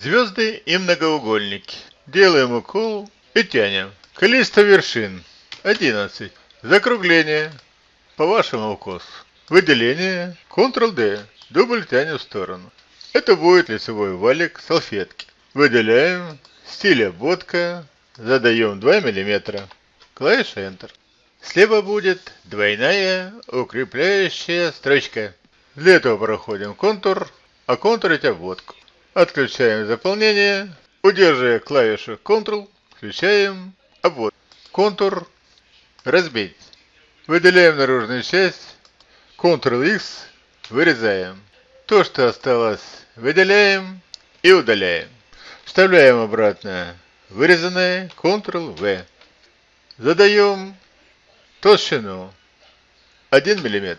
Звезды и многоугольники. Делаем укол и тянем. Количество вершин 11. Закругление по вашему укосу. Выделение Ctrl-D. Дубль тянем в сторону. Это будет лицевой валик салфетки. Выделяем. Стиль обводка. Задаем 2 мм. Клавиша Enter. Слева будет двойная укрепляющая строчка. Для этого проходим контур, а контурить обводку. Отключаем заполнение, удерживая клавишу Ctrl, включаем обвод. Контур разбить. Выделяем наружную часть, Ctrl-X, вырезаем. То, что осталось, выделяем и удаляем. Вставляем обратно вырезанное, Ctrl-V. Задаем толщину 1 мм.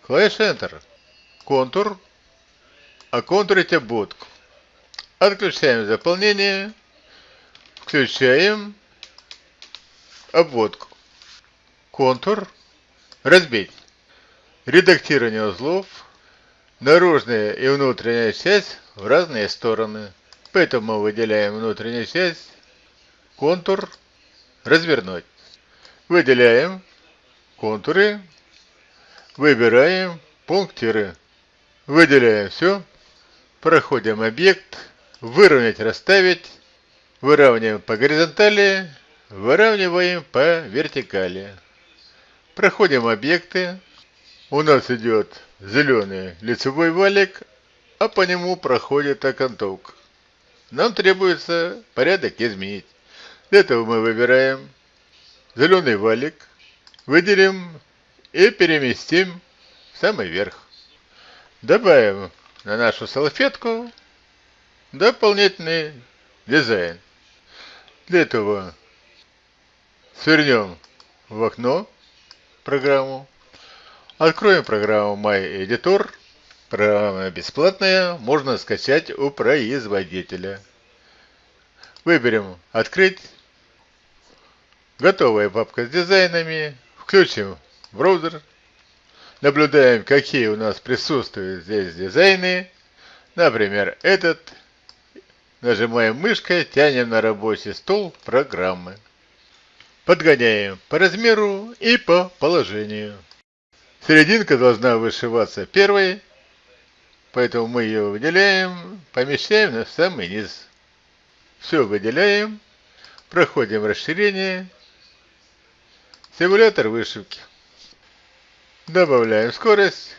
Клавиша Enter. Контур оконтурить обводку. Отключаем заполнение, включаем обводку. Контур, разбить. Редактирование узлов, наружная и внутренняя часть в разные стороны. Поэтому мы выделяем внутреннюю часть, контур, развернуть. Выделяем контуры, выбираем пунктиры. Выделяем все. Проходим объект, выровнять, расставить, выравниваем по горизонтали, выравниваем по вертикали. Проходим объекты. У нас идет зеленый лицевой валик, а по нему проходит окантовка. Нам требуется порядок изменить. Для этого мы выбираем зеленый валик, выделим и переместим в самый верх. Добавим на нашу салфетку дополнительный дизайн. Для этого свернем в окно программу, откроем программу My Editor. Программа бесплатная, можно скачать у производителя. Выберем «Открыть». Готовая папка с дизайнами. Включим браузер. Наблюдаем, какие у нас присутствуют здесь дизайны. Например, этот. Нажимаем мышкой, тянем на рабочий стол программы. Подгоняем по размеру и по положению. Серединка должна вышиваться первой, поэтому мы ее выделяем, помещаем на самый низ. Все выделяем, проходим расширение, симулятор вышивки. Добавляем скорость.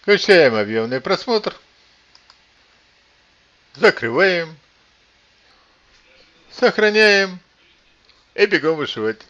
Включаем объемный просмотр. Закрываем. Сохраняем. И бегом вышивать.